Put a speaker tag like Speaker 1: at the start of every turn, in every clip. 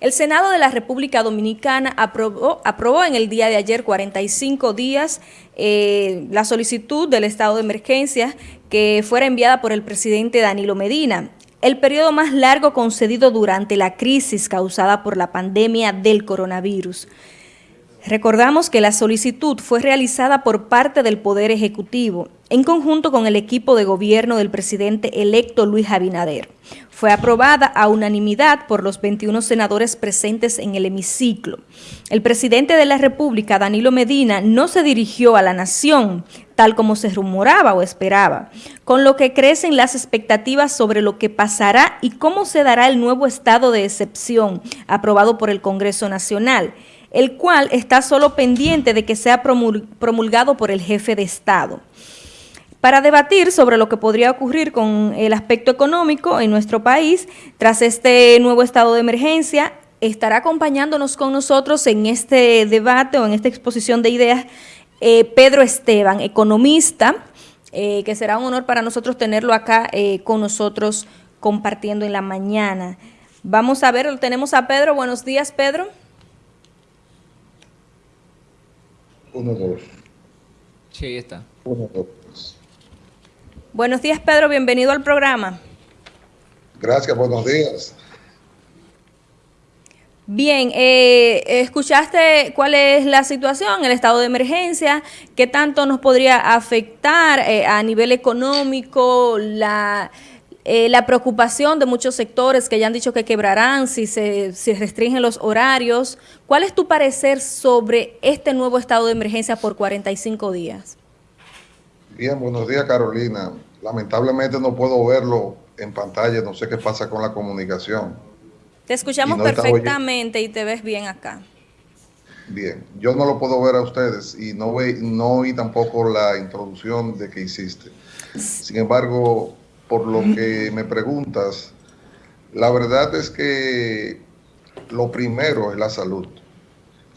Speaker 1: El Senado de la República Dominicana aprobó, en el día de ayer 45 días eh, la solicitud del estado de emergencia que fuera enviada por el presidente Danilo Medina el periodo más largo concedido durante la crisis causada por la pandemia del coronavirus. Recordamos que la solicitud fue realizada por parte del Poder Ejecutivo, en conjunto con el equipo de gobierno del presidente electo Luis Abinader. Fue aprobada a unanimidad por los 21 senadores presentes en el hemiciclo. El presidente de la República, Danilo Medina, no se dirigió a la nación, tal como se rumoraba o esperaba, con lo que crecen las expectativas sobre lo que pasará y cómo se dará el nuevo estado de excepción aprobado por el Congreso Nacional, el cual está solo pendiente de que sea promulgado por el jefe de Estado. Para debatir sobre lo que podría ocurrir con el aspecto económico en nuestro país, tras este nuevo estado de emergencia, estará acompañándonos con nosotros en este debate o en esta exposición de ideas eh, Pedro Esteban, economista, eh, que será un honor para nosotros tenerlo acá eh, con nosotros compartiendo en la mañana. Vamos a ver, tenemos a Pedro. Buenos días, Pedro.
Speaker 2: Uno, dos.
Speaker 3: Sí, ahí está.
Speaker 2: Uno, dos.
Speaker 1: Buenos días, Pedro. Bienvenido al programa.
Speaker 2: Gracias, buenos días.
Speaker 1: Bien, eh, ¿escuchaste cuál es la situación, el estado de emergencia? ¿Qué tanto nos podría afectar eh, a nivel económico la eh, la preocupación de muchos sectores que ya han dicho que quebrarán si se si restringen los horarios. ¿Cuál es tu parecer sobre este nuevo estado de emergencia por 45 días?
Speaker 2: Bien, buenos días Carolina. Lamentablemente no puedo verlo en pantalla, no sé qué pasa con la comunicación.
Speaker 1: Te escuchamos no perfectamente y te ves bien acá.
Speaker 2: Bien, yo no lo puedo ver a ustedes y no, ve, no oí tampoco la introducción de que hiciste. Sin embargo, por lo que me preguntas, la verdad es que lo primero es la salud.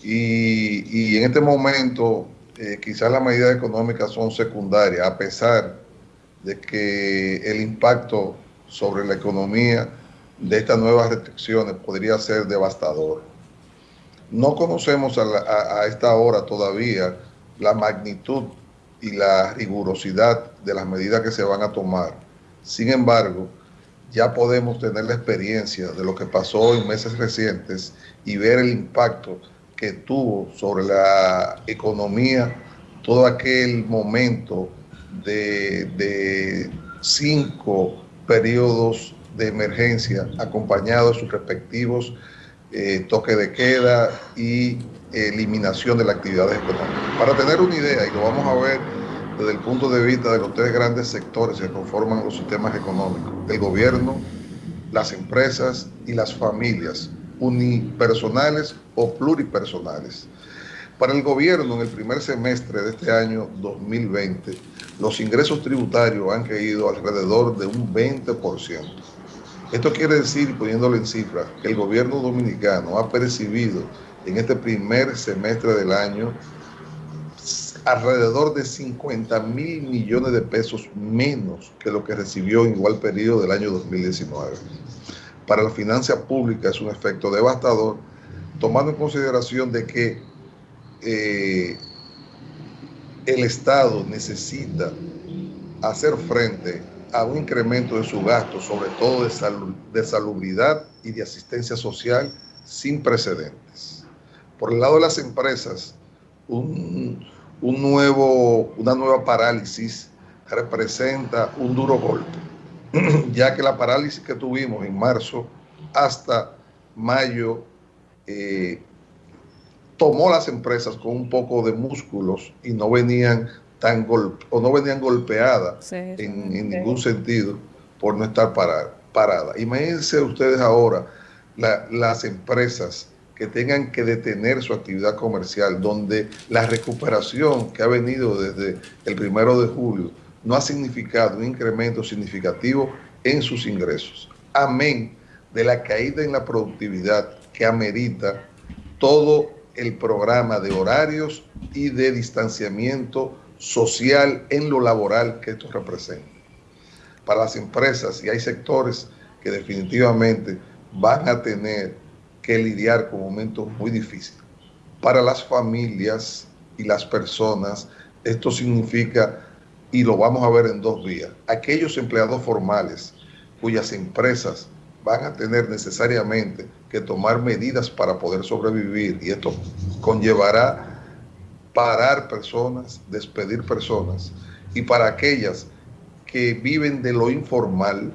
Speaker 2: Y, en este momento, eh, quizás las medidas económicas son secundarias, a pesar de que el impacto sobre la economía de estas nuevas restricciones podría ser devastador. No conocemos a esta hora todavía la magnitud y la rigurosidad de las medidas que se van a tomar sin embargo, ya podemos tener la experiencia de lo que pasó en meses recientes y ver el impacto que tuvo sobre la economía todo aquel momento de, cinco periodos de emergencia acompañados de sus respectivos eh, toque de queda y eliminación de las actividades económicas. Para tener una idea, y lo vamos a ver desde el punto de vista de los tres grandes sectores que conforman los sistemas económicos, el gobierno, las empresas y las familias, unipersonales o pluripersonales. Para el gobierno, en el primer semestre de este año 2020, los ingresos tributarios han caído alrededor de un 20%. Esto quiere decir, poniéndolo en cifras, que el gobierno dominicano ha percibido en este primer semestre del año alrededor de 50 mil millones de pesos menos que lo que recibió en igual periodo del año 2019. Para la finanza pública es un efecto devastador, tomando en consideración de que eh, el Estado necesita hacer frente a un incremento de su gasto, sobre todo de, de salubridad y de asistencia social sin precedentes. Por el lado de las empresas, un nuevo, una nueva parálisis representa un duro golpe, ya que la parálisis que tuvimos en marzo hasta mayo eh, tomó las empresas con un poco de músculos y no venían tan golpe, o no venían golpeadas en, ningún sentido por no estar paradas. Imagínense ustedes ahora las empresas que tengan que detener su actividad comercial, donde la recuperación que ha venido desde el primero de julio no ha significado un incremento significativo en sus ingresos. Amén de la caída en la productividad que amerita todo el programa de horarios y de distanciamiento social en lo laboral que esto representa. Para las empresas y hay sectores que definitivamente van a tener que lidiar con momentos muy difíciles. Para las familias y las personas, esto significa, y lo vamos a ver en dos vías, aquellos empleados formales cuyas empresas van a tener necesariamente que tomar medidas para poder sobrevivir y esto conllevará parar personas, despedir personas y para aquellas que viven de lo informal,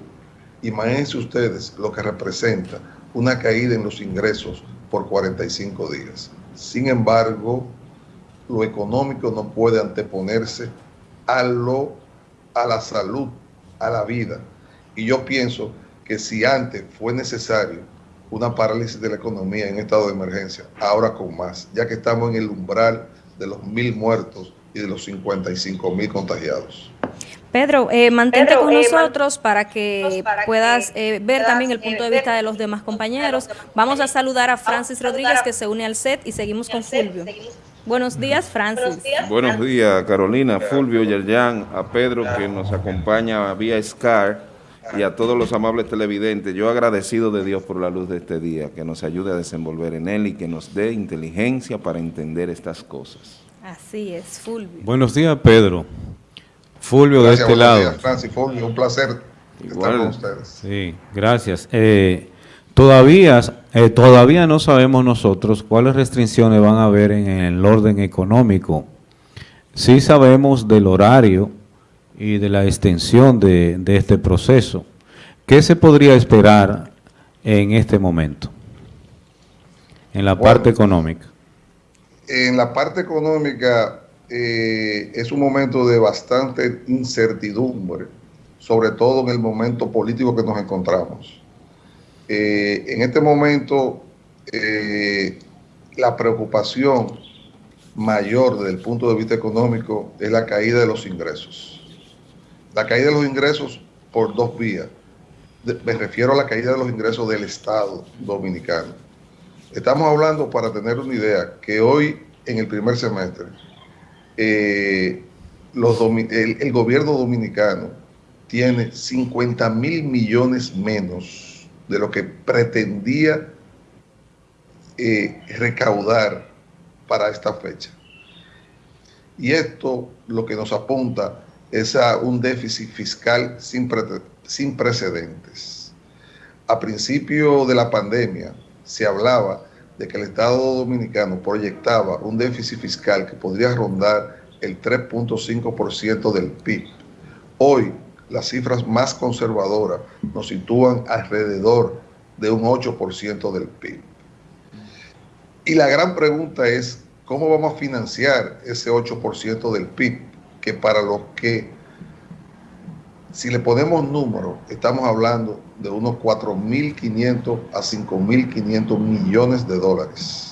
Speaker 2: imagínense ustedes lo que representa una caída en los ingresos por 45 días. Sin embargo, lo económico no puede anteponerse a, lo, a la salud, a la vida. Y yo pienso que si antes fue necesario una parálisis de la economía en estado de emergencia, ahora con más, ya que estamos en el umbral de los mil muertos y de los 55 mil contagiados.
Speaker 1: Pedro, eh, mantente con eh, nosotros para que puedas eh, ver también el punto de vista de los demás compañeros. Vamos a saludar a Francis Rodríguez que se une al set y seguimos con Fulvio. Buenos días, Francis.
Speaker 4: Buenos días, Carolina, Fulvio, Yerjan, a Pedro que nos acompaña vía SCAR y a todos los amables televidentes. Yo agradecido de Dios por la luz de este día, que nos ayude a desenvolver en él y que nos dé inteligencia para entender estas cosas.
Speaker 1: Así es, Fulvio.
Speaker 5: Buenos días, Pedro. Fulvio de este lado.
Speaker 2: Francis, Fulvio, un placer estar con ustedes.
Speaker 5: Sí, gracias. Eh, todavía, eh, todavía no sabemos nosotros cuáles restricciones van a haber en el orden económico. Sí sabemos del horario y de la extensión de, de este proceso. ¿Qué se podría esperar en este momento? En la parte económica.
Speaker 2: En la parte económica eh, es un momento de bastante incertidumbre, sobre todo en el momento político que nos encontramos. Eh, en este momento, eh, la preocupación mayor desde el punto de vista económico es la caída de los ingresos. La caída de los ingresos por dos vías. me refiero a la caída de los ingresos del Estado dominicano. Estamos hablando, para tener una idea, que hoy en el primer semestre eh, el, gobierno dominicano tiene 50 mil millones menos de lo que pretendía eh, recaudar para esta fecha. Y esto lo que nos apunta es a un déficit fiscal sin, sin precedentes. A principio de la pandemia se hablaba de que el Estado Dominicano proyectaba un déficit fiscal que podría rondar el 3.5% del PIB. Hoy, las cifras más conservadoras nos sitúan alrededor de un 8% del PIB. Y la gran pregunta es, ¿cómo vamos a financiar ese 8% del PIB? Que para los que, si le ponemos números, estamos hablando de unos 4.500 a 5.500 millones de dólares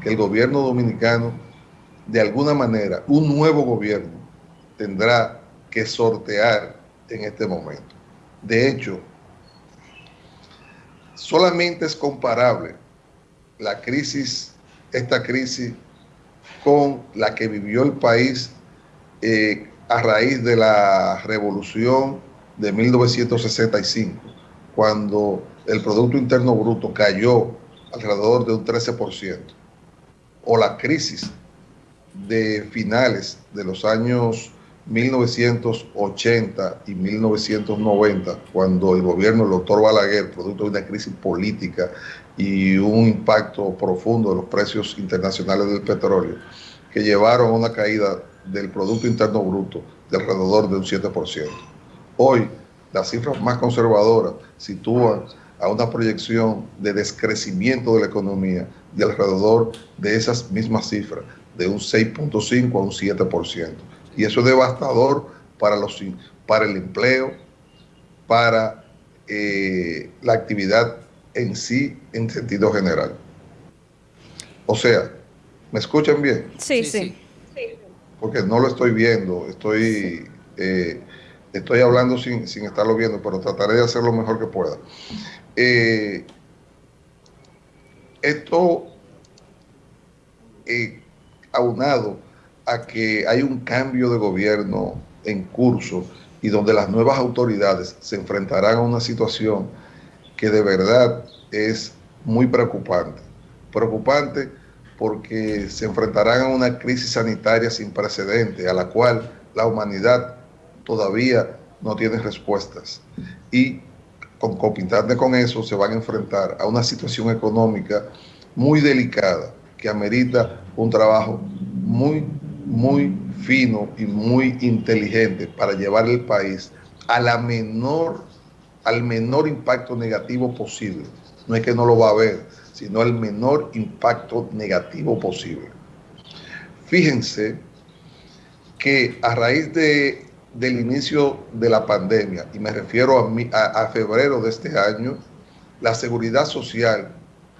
Speaker 2: que el gobierno dominicano, de alguna manera, un nuevo gobierno, tendrá que sortear en este momento. De hecho, solamente es comparable la crisis, esta crisis, con la que vivió el país eh, a raíz de la revolución de 1965 cuando el Producto Interno Bruto cayó alrededor de un 13%, o la crisis de finales de los años 1980 y 1990, cuando el gobierno del doctor Balaguer, producto de una crisis política y un impacto profundo de los precios internacionales del petróleo, que llevaron a una caída del Producto Interno Bruto de alrededor de un 7%. Hoy, las cifras más conservadoras sitúan a una proyección de descrecimiento de la economía de alrededor de esas mismas cifras, de un 6.5 a un 7%. Y eso es devastador para, los, para el empleo, para eh, la actividad en sí en sentido general. O sea, ¿me escuchan bien?
Speaker 1: Sí, sí.
Speaker 2: Porque no lo estoy viendo, estoy... Eh, Estoy hablando sin, estarlo viendo, pero trataré de hacer lo mejor que pueda. Eh, esto, eh, aunado a que hay un cambio de gobierno en curso y donde las nuevas autoridades se enfrentarán a una situación que de verdad es muy preocupante. Preocupante porque se enfrentarán a una crisis sanitaria sin precedente, a la cual la humanidad todavía no tiene respuestas. Y concomitante con eso se van a enfrentar a una situación económica muy delicada que amerita un trabajo muy, muy fino y muy inteligente para llevar el país a la menor, al menor impacto negativo posible. No es que no lo va a haber, sino el menor impacto negativo posible. Fíjense que a raíz de, del inicio de la pandemia, y me refiero a, a febrero de este año, la seguridad social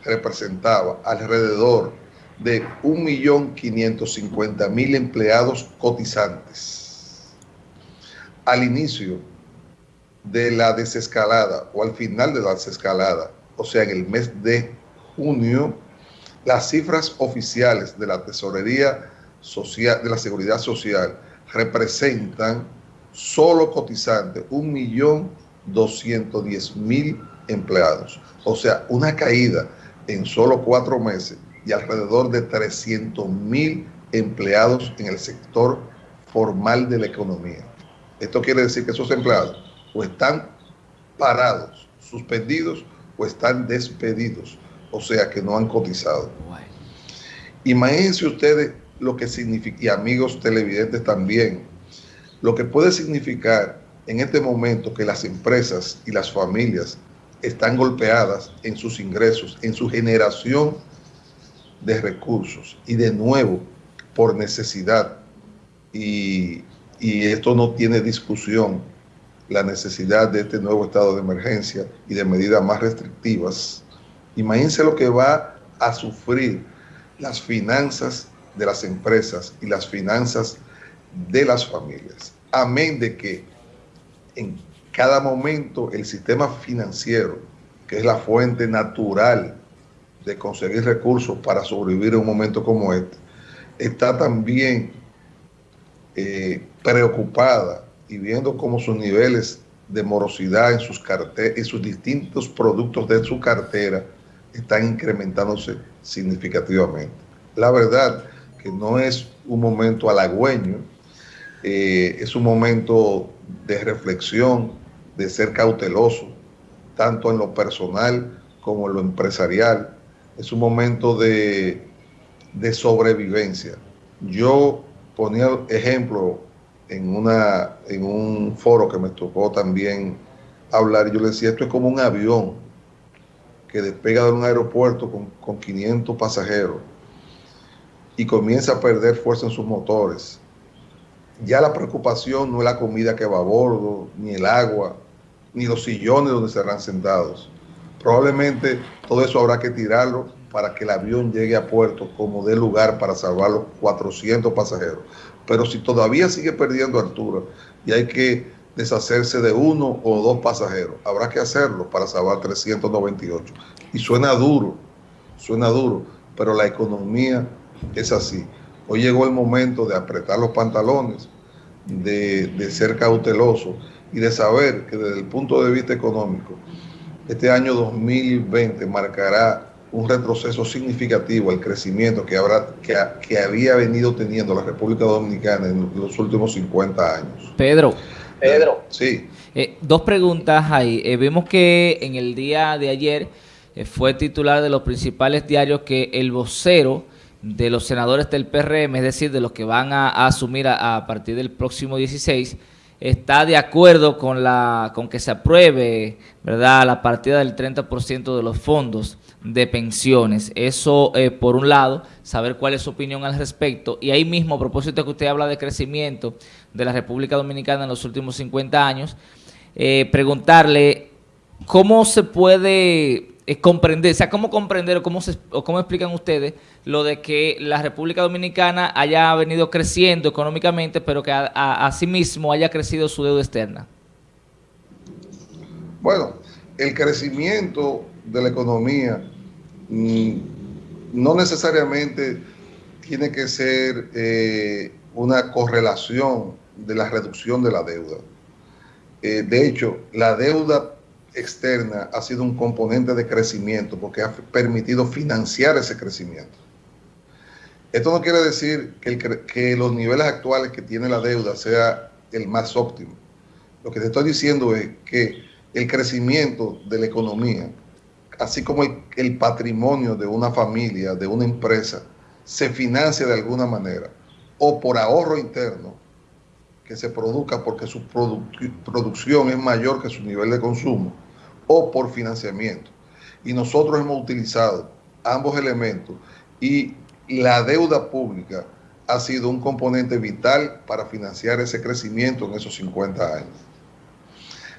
Speaker 2: representaba alrededor de 1.550.000 empleados cotizantes. Al inicio de la desescalada o al final de la desescalada, o sea, en el mes de junio, las cifras oficiales de la Tesorería Social, de la Seguridad Social representan solo cotizantes 1.210.000 empleados. O sea, una caída en solo cuatro meses y alrededor de 300.000 empleados en el sector formal de la economía. Esto quiere decir que esos empleados o están parados, suspendidos o están despedidos o sea que no han cotizado. Imagínense ustedes lo que significa, y amigos televidentes también, lo que puede significar en este momento que las empresas y las familias están golpeadas en sus ingresos, en su generación de recursos y de nuevo por necesidad y, y esto no tiene discusión la necesidad de este nuevo estado de emergencia y de medidas más restrictivas Imagínense lo que va a sufrir las finanzas de las empresas y las finanzas de las familias. Amén de que en cada momento el sistema financiero, que es la fuente natural de conseguir recursos para sobrevivir en un momento como este, está también eh, preocupada y viendo cómo sus niveles de morosidad en sus, en sus distintos productos de su cartera están incrementándose significativamente. La verdad que no es un momento halagüeño, eh, es un momento de reflexión, de ser cauteloso, tanto en lo personal como en lo empresarial. Es un momento de, de sobrevivencia. Yo ponía ejemplo en, una, en un foro que me tocó también hablar, yo le decía, esto es como un avión que despega de un aeropuerto con, 500 pasajeros y comienza a perder fuerza en sus motores. Ya la preocupación no es la comida que va a bordo, ni el agua, ni los sillones donde serán sentados. Probablemente todo eso habrá que tirarlo para que el avión llegue a puerto como dé lugar para salvar los 400 pasajeros. Pero si todavía sigue perdiendo altura y hay que deshacerse de uno o dos pasajeros. Habrá que hacerlo para salvar 398. Y suena duro, suena duro, pero la economía es así. Hoy llegó el momento de apretar los pantalones, de, de ser cauteloso y de saber que desde el punto de vista económico, este año 2020 marcará un retroceso significativo al crecimiento que, habrá, que, que había venido teniendo la República Dominicana en los últimos 50 años.
Speaker 3: Pedro,
Speaker 2: Pedro. Sí.
Speaker 3: Eh, dos preguntas ahí. Eh, vemos que en el día de ayer eh, fue titular de los principales diarios que el vocero de los senadores del PRM, es decir, de los que van a, asumir a, partir del próximo 16, está de acuerdo con la con que se apruebe verdad la partida del 30% de los fondos de pensiones. Eso, por un lado, saber cuál es su opinión al respecto. Y ahí mismo, a propósito que usted habla de crecimiento, de la República Dominicana en los últimos 50 años, eh, preguntarle cómo se puede eh, comprender, o sea, cómo comprender o cómo, se, o cómo explican ustedes lo de que la República Dominicana haya venido creciendo económicamente, pero que a, sí mismo haya crecido su deuda externa.
Speaker 2: Bueno, el crecimiento de la economía mm, no necesariamente tiene que ser eh, una correlación de la reducción de la deuda. Eh, de hecho, la deuda externa ha sido un componente de crecimiento porque ha permitido financiar ese crecimiento. Esto no quiere decir que, los niveles actuales que tiene la deuda sea el más óptimo. Lo que te estoy diciendo es que el crecimiento de la economía, así como el, patrimonio de una familia, de una empresa, se financia de alguna manera, o por ahorro interno, que se produzca porque su producción es mayor que su nivel de consumo, o por financiamiento. Y nosotros hemos utilizado ambos elementos y la deuda pública ha sido un componente vital para financiar ese crecimiento en esos 50 años.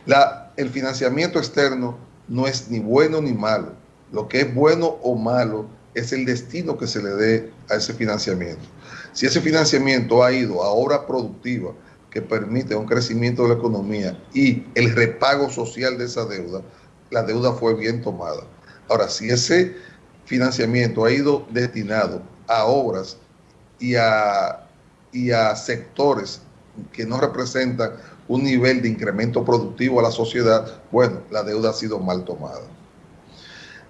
Speaker 2: La, el financiamiento externo no es ni bueno ni malo. Lo que es bueno o malo es el destino que se le dé a ese financiamiento. Si ese financiamiento ha ido a obra productiva que permite un crecimiento de la economía y el repago social de esa deuda, la deuda fue bien tomada. Ahora, si ese financiamiento ha ido destinado a obras y a, y a sectores que no representan un nivel de incremento productivo a la sociedad, bueno, la deuda ha sido mal tomada.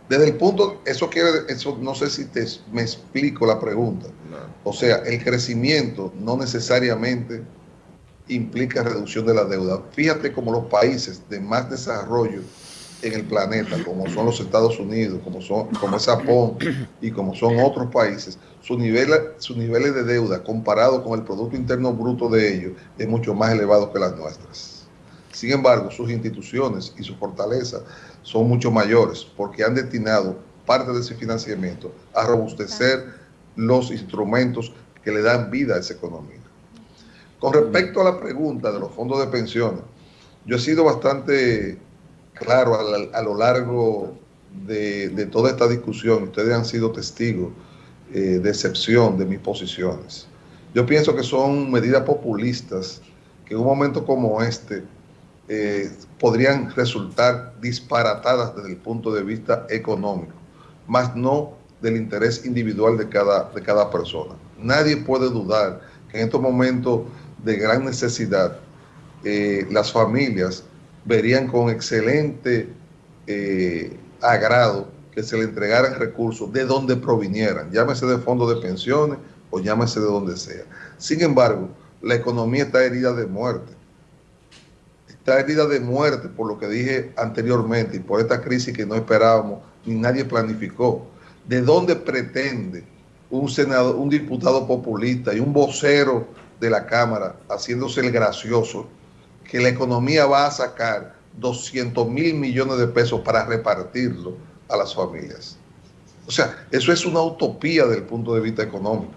Speaker 2: Desde el punto, eso quiere, eso no sé si te, me explico la pregunta. O sea, el crecimiento no necesariamente implica reducción de la deuda. Fíjate como los países de más desarrollo en el planeta, como son los Estados Unidos, como, son, es Japón y como son otros países, sus niveles, sus niveles de deuda comparado con el Producto Interno Bruto de ellos es mucho más elevado que las nuestras. Sin embargo, sus instituciones y su fortaleza son mucho mayores porque han destinado parte de ese financiamiento a robustecer los instrumentos que le dan vida a esa economía. Con respecto a la pregunta de los fondos de pensiones, yo he sido bastante claro a, lo largo de, toda esta discusión, ustedes han sido testigos eh, de excepción de mis posiciones. Yo pienso que son medidas populistas que en un momento como este eh, podrían resultar disparatadas desde el punto de vista económico, más no del interés individual de cada, de cada persona. Nadie puede dudar que en estos momentos de gran necesidad eh, las familias verían con excelente eh, agrado que se le entregaran recursos de donde provinieran, llámese de fondos de pensiones o llámese de donde sea. Sin embargo, la economía está herida de muerte. Está herida de muerte por lo que dije anteriormente y por esta crisis que no esperábamos ni nadie planificó. ¿De dónde pretende un senador, un diputado populista y un vocero de la Cámara haciéndose el gracioso que la economía va a sacar 200 mil millones de pesos para repartirlo a las familias. O sea, eso es una utopía desde el punto de vista económico.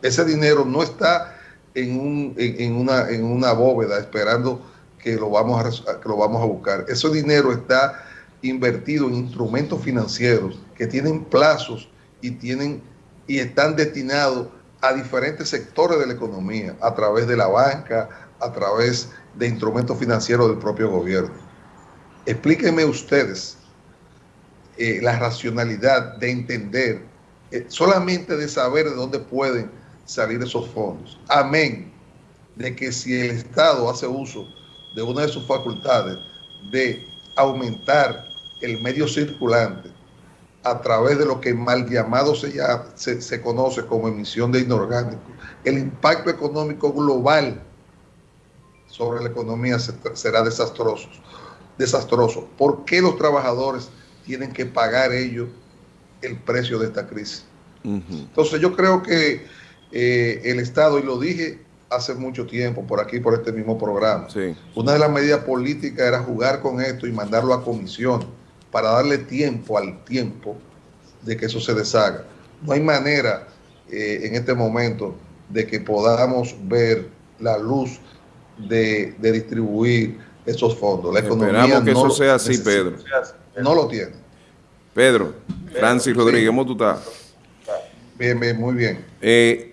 Speaker 2: Ese dinero no está en, un, en, una, en una bóveda esperando que lo, vamos a, que lo vamos a buscar. Ese dinero está invertido en instrumentos financieros que tienen plazos y, tienen, y están destinados a diferentes sectores de la economía, a través de la banca, a través de instrumentos financieros del propio gobierno. Explíquenme ustedes eh, la racionalidad de entender, eh, solamente de saber de dónde pueden salir esos fondos. Amén de que si el Estado hace uso de una de sus facultades de aumentar el medio circulante a través de lo que mal llamado se, se, se conoce como emisión de inorgánicos, el impacto económico global sobre la economía será desastroso. desastroso. ¿Por qué los trabajadores tienen que pagar ellos el precio de esta crisis? Entonces yo creo que eh, el Estado, y lo dije hace mucho tiempo por aquí, por este mismo programa, una de las medidas políticas era jugar con esto y mandarlo a comisión para darle tiempo al tiempo de que eso se deshaga. No hay manera eh, en este momento de que podamos ver la luz de, distribuir esos fondos. La economía
Speaker 4: Esperamos que eso sea así, Pedro.
Speaker 2: No lo tiene.
Speaker 4: Pedro, Francis Rodríguez, ¿cómo tú estás?
Speaker 2: Bien, bien, muy bien.
Speaker 4: Eh,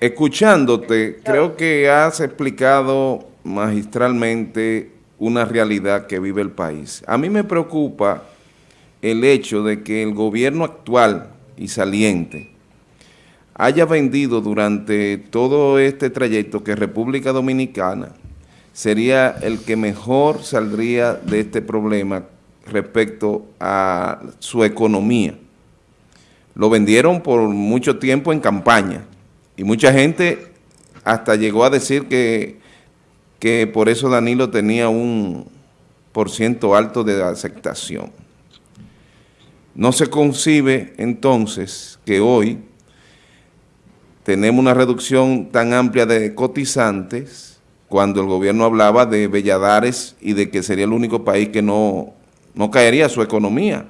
Speaker 4: escuchándote, creo que has explicado magistralmente una realidad que vive el país. A mí me preocupa el hecho de que el gobierno actual y saliente haya vendido durante todo este trayecto que República Dominicana sería el que mejor saldría de este problema respecto a su economía. Lo vendieron por mucho tiempo en campaña y mucha gente hasta llegó a decir que, que por eso Danilo tenía un por ciento alto de aceptación. No se concibe entonces que hoy tenemos una reducción tan amplia de cotizantes cuando el gobierno hablaba de Belladares y de que sería el único país que no, no caería su economía.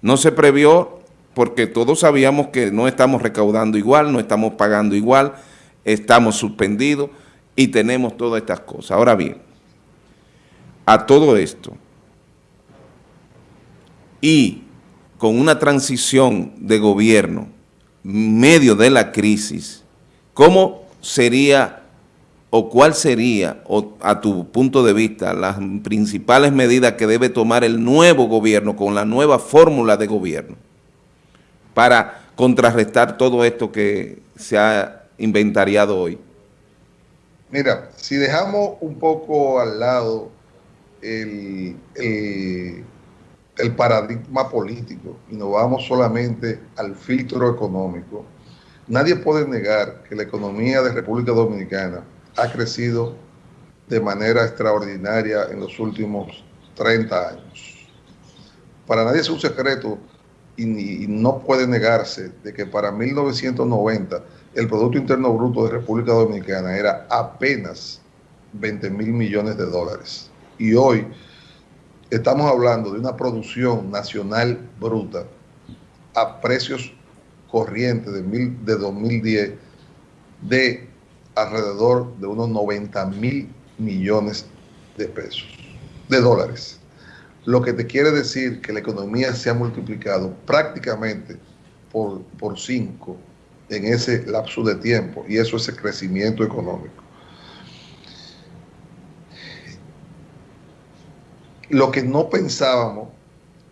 Speaker 4: No se previó porque todos sabíamos que no estamos recaudando igual, no estamos pagando igual, estamos suspendidos y tenemos todas estas cosas. Ahora bien, a todo esto y con una transición de gobierno medio de la crisis, ¿cómo sería o cuál sería, o a tu punto de vista, las principales medidas que debe tomar el nuevo gobierno con la nueva fórmula de gobierno para contrarrestar todo esto que se ha inventariado hoy?
Speaker 2: Mira, si dejamos un poco al lado el, el, paradigma político y nos vamos solamente al filtro económico, nadie puede negar que la economía de República Dominicana ha crecido de manera extraordinaria en los últimos 30 años. Para nadie es un secreto y, no puede negarse de que para 1990 el Producto Interno Bruto de República Dominicana era apenas 20 mil millones de dólares. Y hoy estamos hablando de una producción nacional bruta a precios corrientes de, mil, de 2010 de alrededor de unos 90 mil millones de pesos, de dólares. Lo que te quiere decir que la economía se ha multiplicado prácticamente por, por cinco en ese lapso de tiempo y eso es el crecimiento económico. Lo que no pensábamos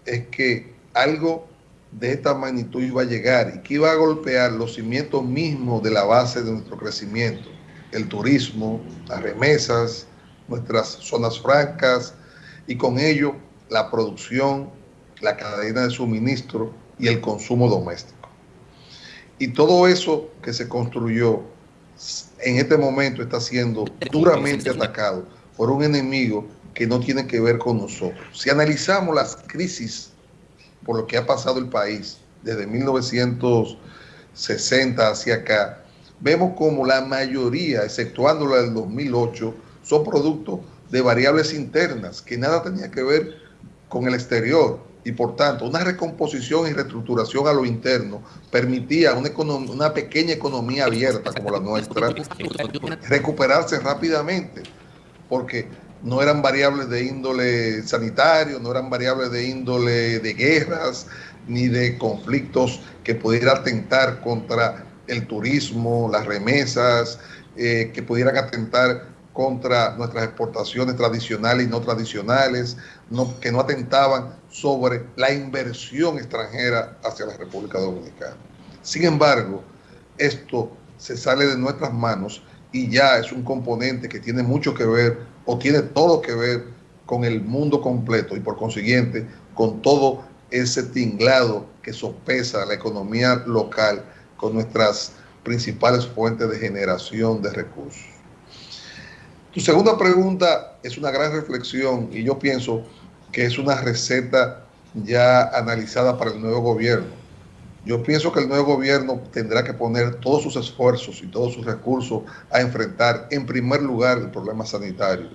Speaker 2: es que algo de esta magnitud iba a llegar y que iba a golpear los cimientos mismos de la base de nuestro crecimiento, el turismo, las remesas, nuestras zonas francas y con ello la producción, la cadena de suministro y el consumo doméstico. Y todo eso que se construyó en este momento está siendo duramente atacado por un enemigo que no tiene que ver con nosotros. Si analizamos las crisis por lo que ha pasado el país desde 1960 hacia acá, vemos como la mayoría, exceptuando la del 2008, son productos de variables internas que nada tenía que ver con el exterior y por tanto una recomposición y reestructuración a lo interno permitía una, una pequeña economía abierta como la nuestra recuperarse rápidamente porque no eran variables de índole sanitario, no eran variables de índole de guerras, ni de conflictos que pudieran atentar contra el turismo, las remesas, eh, que pudieran atentar contra nuestras exportaciones tradicionales y no tradicionales, que no atentaban sobre la inversión extranjera hacia la República Dominicana. Sin embargo, esto se sale de nuestras manos y ya es un componente que tiene mucho que ver o tiene todo que ver con el mundo completo y por consiguiente con todo ese tinglado que sopesa la economía local con nuestras principales fuentes de generación de recursos. Tu segunda pregunta es una gran reflexión y yo pienso que es una receta ya analizada para el nuevo gobierno. Yo pienso que el nuevo gobierno tendrá que poner todos sus esfuerzos y todos sus recursos a enfrentar en primer lugar el problema sanitario.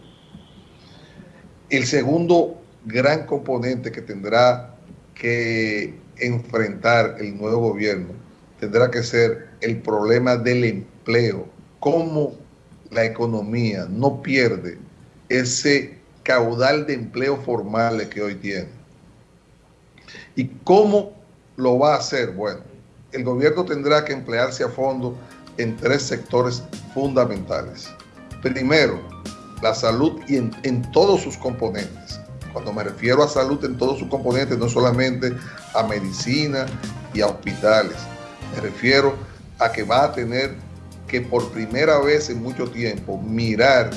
Speaker 2: El segundo gran componente que tendrá que enfrentar el nuevo gobierno tendrá que ser el problema del empleo, cómo la economía no pierde ese caudal de empleo formal que hoy tiene. ¿Y cómo lo va a hacer? Bueno, el gobierno tendrá que emplearse a fondo en tres sectores fundamentales. Primero, la salud y en, en, todos sus componentes. Cuando me refiero a salud en todos sus componentes, no solamente a medicina y a hospitales. Me refiero a que va a tener que por primera vez en mucho tiempo mirar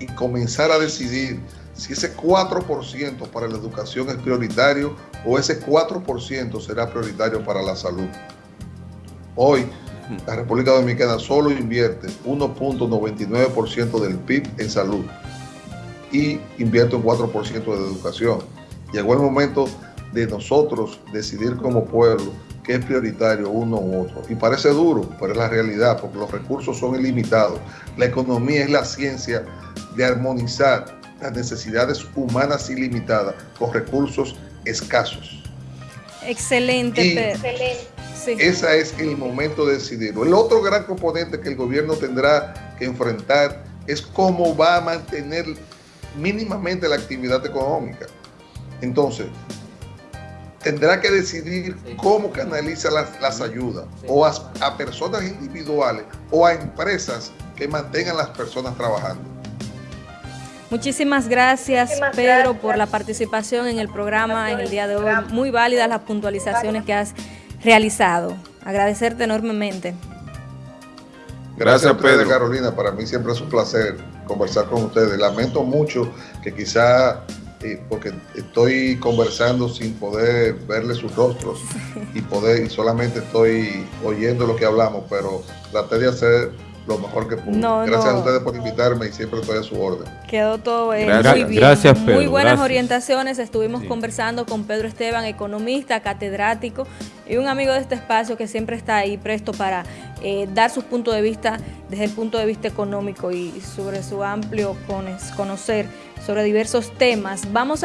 Speaker 2: y comenzar a decidir si ese 4% para la educación es prioritario o ese 4% será prioritario para la salud. Hoy, la República Dominicana solo invierte 1.99% del PIB en salud y invierte un 4% de educación. Llegó el momento de nosotros decidir como pueblo qué es prioritario uno u otro. Y parece duro, pero es la realidad, porque los recursos son ilimitados. La economía es la ciencia de armonizar las necesidades humanas ilimitadas con recursos escasos.
Speaker 1: Excelente,
Speaker 2: Y
Speaker 1: Pedro. Sí.
Speaker 2: Ese es el momento de decidirlo. El otro gran componente que el gobierno tendrá que enfrentar es cómo va a mantener mínimamente la actividad económica. Entonces, tendrá que decidir cómo canaliza las, las ayudas o a, a personas individuales o a empresas que mantengan las personas trabajando.
Speaker 1: Muchísimas gracias,
Speaker 6: Muchísimas
Speaker 1: Pedro,
Speaker 6: gracias.
Speaker 1: por la participación en el programa en el día de hoy. Muy válidas las puntualizaciones que has realizado. Agradecerte enormemente.
Speaker 4: Gracias, Pedro.
Speaker 2: Carolina. Para mí siempre es un placer conversar con ustedes. Lamento mucho que quizá, eh, porque estoy conversando sin poder verle sus rostros y poder y solamente estoy oyendo lo que hablamos, pero traté de hacer lo mejor que pude.
Speaker 1: No,
Speaker 2: Gracias
Speaker 1: no.
Speaker 2: a ustedes por invitarme y siempre estoy a su orden.
Speaker 1: Quedó todo eh,
Speaker 4: Gracias.
Speaker 1: muy bien.
Speaker 5: Gracias,
Speaker 1: Muy
Speaker 5: Pedro,
Speaker 1: buenas
Speaker 5: gracias.
Speaker 1: orientaciones. Estuvimos
Speaker 5: Sí.
Speaker 1: conversando con Pedro Esteban, economista, catedrático y un amigo de este espacio que siempre está ahí presto para eh, dar sus puntos de vista desde el punto de vista económico y sobre su amplio conocer sobre diversos temas. Vamos a